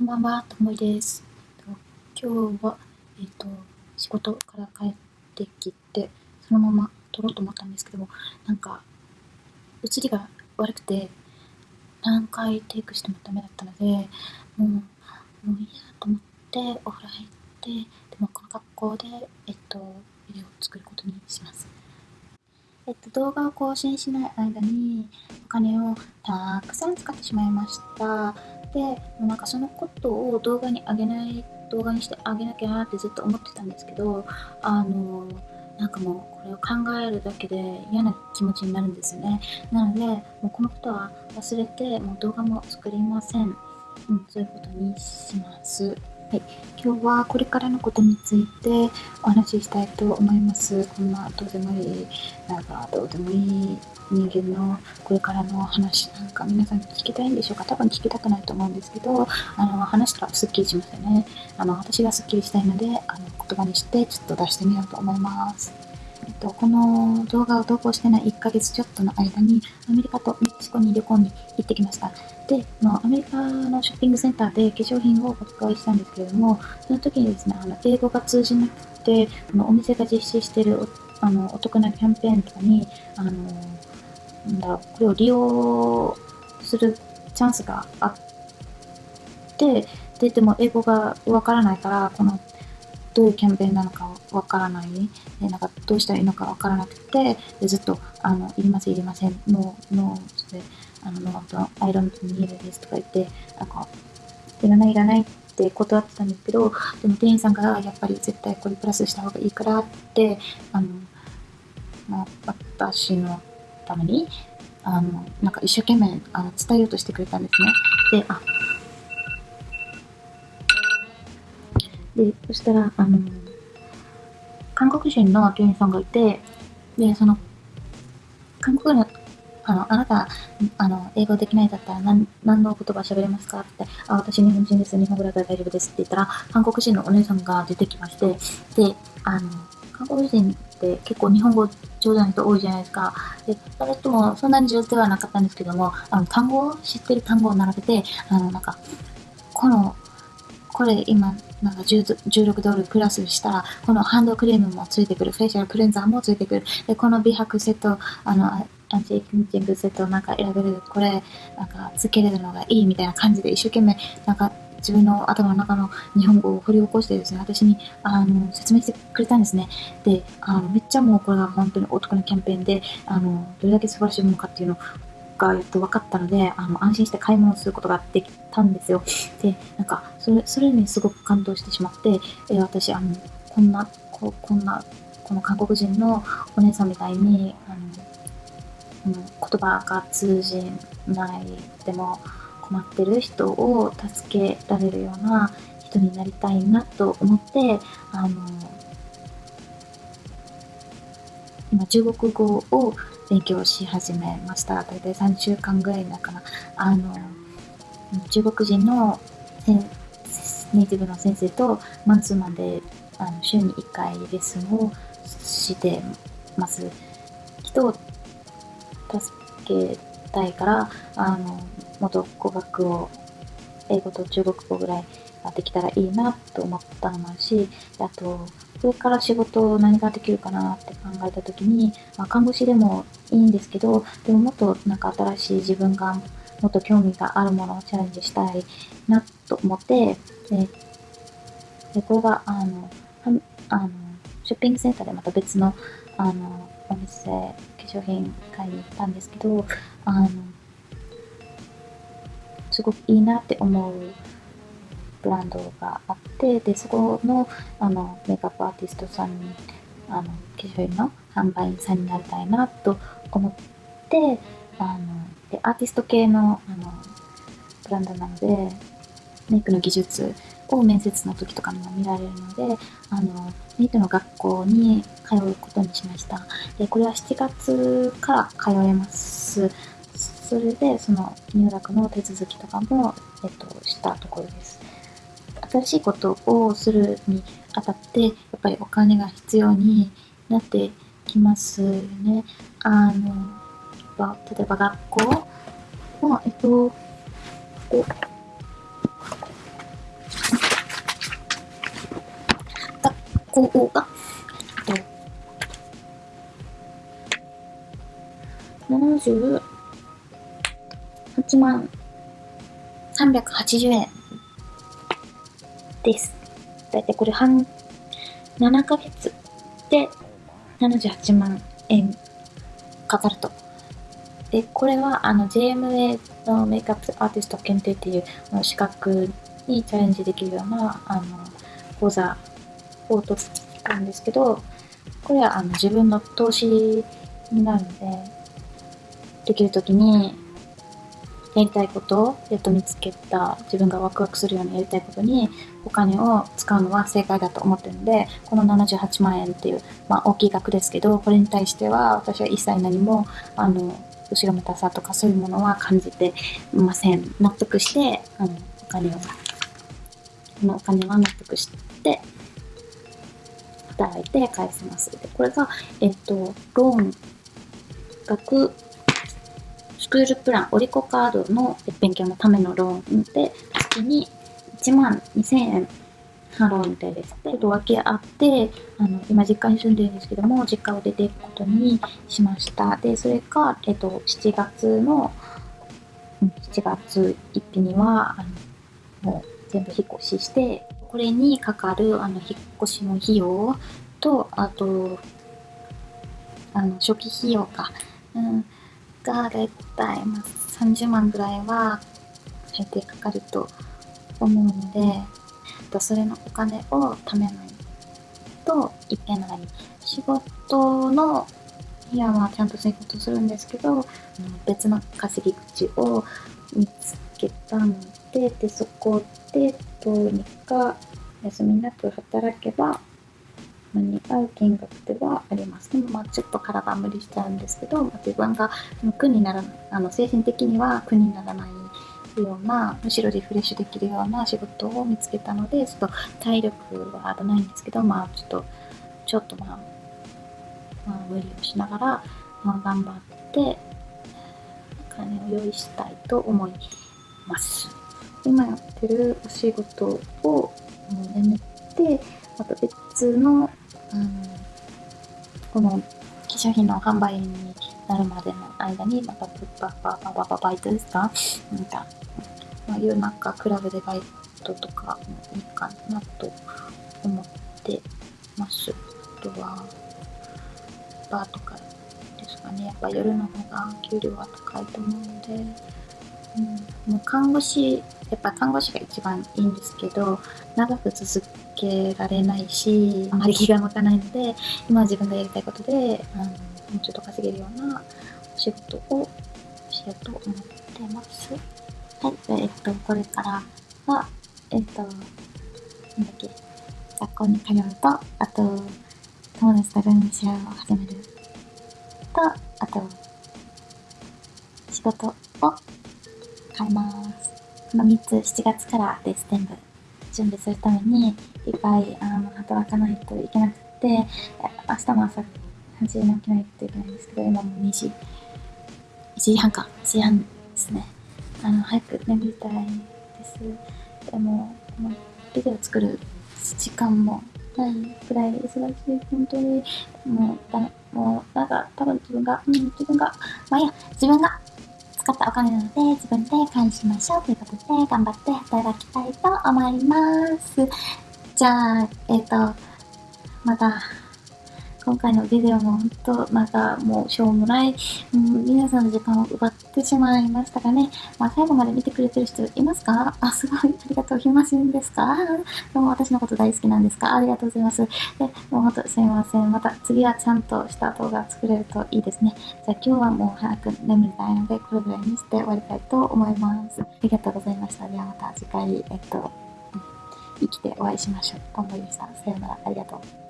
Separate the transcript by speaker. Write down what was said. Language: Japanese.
Speaker 1: こんばんは、ともいです。今日は、えっ、と、仕事から帰ってきて、そのまま撮ろうと思ったんですけども、なんか、映りが悪くて、何回テイクしてもダメだったので、もう、もういいやと思って、お風呂入って、でもこの格好で、えっと、ビデオを作ることにします。えっと、動画を更新しない間にお金をたくさん使ってしまいました。で、もうなんかそのことを動画に上げない、動画にしてあげなきゃなってずっと思ってたんですけど、あの、なんかもうこれを考えるだけで嫌な気持ちになるんですよね。なので、もうこのことは忘れて、もう動画も作りません。うん、そういうことにします。はい、今日はこれからのことについてお話ししたいと思います。こんなどうでもいい、なんかどうでもいい人間のこれからの話なんか皆さん聞きたいんでしょうか多分聞きたくないと思うんですけど、あの話したらすっきりしますよね。あの私がすっきりしたいので、あの言葉にしてちょっと出してみようと思います。と、この動画を投稿してない1ヶ月ちょっとの間にアメリカとメキシコに旅行に行ってきました。で、まあ、アメリカのショッピングセンターで化粧品をお買いしたんですけれども、その時にですね、あの英語が通じなくて、あのお店が実施しているあのお得なキャンペーンとかに、あのなんだこれを利用するチャンスがあって、で、でも英語がわからないから、このどういうキャンペーンなのかわからない、でなんかどうしたらいいのかわからなくて、でずっと、あの、いりません、いりません、 No、no で、あの、 no と、 I don't need this とか言って、なんか、いらない、いらないって断ってたんですけど、でも店員さんが、やっぱり絶対これプラスした方がいいからって、あの、まあ、私のために、あの、なんか一生懸命あの伝えようとしてくれたんですね。で、あ、で、そしたら、あの、韓国人の店員さんがいて、で、その、韓国の、あの、あなた、あの、英語できないだったら何、何の言葉喋れますかって、あ、私日本人です。日本語だったら大丈夫ですって言ったら、韓国人のお姉さんが出てきまして、で、あの、韓国人って結構日本語上手な人多いじゃないですか。で、その人もそんなに上手ではなかったんですけども、あの、単語を、知ってる単語を並べて、あの、なんか、この、これ今、なんか16ドルプラスしたら、このハンドクリームもついてくる、フェイシャルクレンザーもついてくる。で、この美白セット、あの、アンチエイジングセットなんか選べる、これ、なんか、つけれるのがいいみたいな感じで、一生懸命、なんか、自分の頭の中の日本語を掘り起こしてですね、私に、あの、説明してくれたんですね。で、あの、めっちゃもうこれが本当にお得なキャンペーンで、あの、どれだけ素晴らしいものかっていうのをが、えっと、分かったので、あの、安心して買い物することができたんですよ。で、なんか、それ、それにすごく感動してしまって、え私、あの、こんな、ここんな、この韓国人のお姉さんみたいに、あの、言葉が通じないでも困ってる人を助けられるような人になりたいなと思って、あの、今中国語を勉強し始めました。大体3週間ぐらいだから、あの、中国人のネイティブの先生とマンツーマンであの週に1回レッスンをしてます。人を助けたいから、あの、もっと語学を英語と中国語ぐらいできたらいいなと思ったのもあるし、あと、これから仕事何ができるかなって考えた時に、まあ、看護師でもいいんですけど、でももっとなんか新しい自分がもっと興味があるものをチャレンジしたいなと思って、で、でこれが、あの、あの、ショッピングセンターでまた別の、あの、お店、化粧品買いに行ったんですけど、あの、すごくいいなって思うブランドがあって、で、そこの、あの、メイクアップアーティストさんに、あの、化粧品の販売員さんになりたいなと思って、あの、で、アーティスト系の、あの、ブランドなので、メイクの技術を面接の時とかにも見られるので、あの、メイクの学校に通うことにしました。で、これは7月から通えます。それで、その入学の手続きとかも、えっと、したところです。新しいことをするにあたってやっぱりお金が必要になってきますよね。あの例えば学校まえっと学校が、えっと、78万380円です。だいたいこれ半、7ヶ月で78万円かかると。で、これはあの JMA のメイクアップアーティスト検定っていう資格にチャレンジできるようなあの講座を取ったんですけど、これはあの自分の投資になるので、できるときにやりたいことをやっと見つけた自分がワクワクするようにやりたいことにお金を使うのは正解だと思ってるのでこの78万円っていう、まあ、大きい額ですけどこれに対しては私は一切何もあの後ろめたさとかそういうものは感じてません。納得してあのお金をこのお金は納得して働いて返せます。でこれがえっとローン額クールプラン、オリコカードの勉強のためのローンで、月に1万2000円払うみたいです。で、分けあって、あの、今実家に住んでるんですけども、実家を出ていくことにしました。で、それが、えっと、7月の、7月1日には、あの、もう全部引っ越しして、これにかかる、あの、引っ越しの費用と、あと、あの、初期費用か。うんがだいたい、まあ、30万ぐらいは最低かかると思うので、それのお金を貯めないといけない。仕事のいやまあちゃんと仕事するんですけど、別の稼ぎ口を見つけたので、で、そこでどうにか休みなく働けば間に合う金額ではあります。でもまあちょっと体無理しちゃうんですけど、まあ、自分が苦にならあの精神的には苦にならないようなむしろリフレッシュできるような仕事を見つけたのでちょっと体力は危ないんですけどまあちょっとちょっとまあ、まあ、無理をしながら、まあ、頑張ってお金を用意したいと思います。今やってるお仕事をやめてまた別のうん、この化粧品の販売になるまでの間に、またババババババイトですか？なんか、まあ、夜中クラブでバイトとかもいいかなと思ってます。あとは、バーとかですかね。やっぱ夜の方が給料は高いと思うので、うん、もう看護師、やっぱ看護師が一番いいんですけど、長く続けられないし、あまり気が向かないので、今は自分がやりたいことで、あのもうちょっと稼げるようなお仕事をしようと思ってます。はい、えっと、これからは、えっと、なんだっけ、学校に通うと、あと、友達とルームシェアを始めると、あと、仕事を変えます。この3つ7月からです、全部。準備するためにいっぱいあの働かないといけなくて、明日も朝8時に起きないといけないんですけど、今も2時、1時半か、1時半ですね。あの、早く眠りたいです。でも、このビデオ作る時間もないくらい忙しい。本当に、もう、だもう、なんか、多分自分が、うん、自分が、まあいや、自分が使ったお金なので自分で返しましょうということで頑張って働きたいと思います。じゃあ、えっ、ー、と、また今回のビデオも本当なんかもうしょうもない、うん、皆さんの時間を奪ってしまいましたかね。まあ最後まで見てくれてる人いますか？あ、すごい。ありがとう。暇人ですか？どうも私のこと大好きなんですか？ありがとうございます。で、もう本当すみません。また次はちゃんとした動画作れるといいですね。じゃあ今日はもう早く眠りたいので、これぐらいにして終わりたいと思います。ありがとうございました。ではまた次回、えっと、生きてお会いしましょう。と思いました。さようなら。ありがとう。